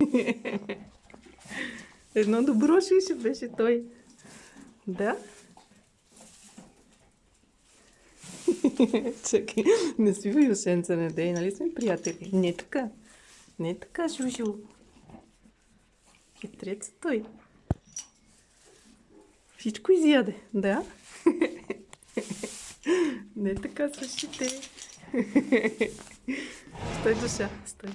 Едно добро шише беше той. Да? Чакай, не си вилшенца на дей, нали сме приятели? Не така. Не така, Жужил. Хитрец е той. Всичко изяде, да? Не така с ушите. Стой, душа, стой.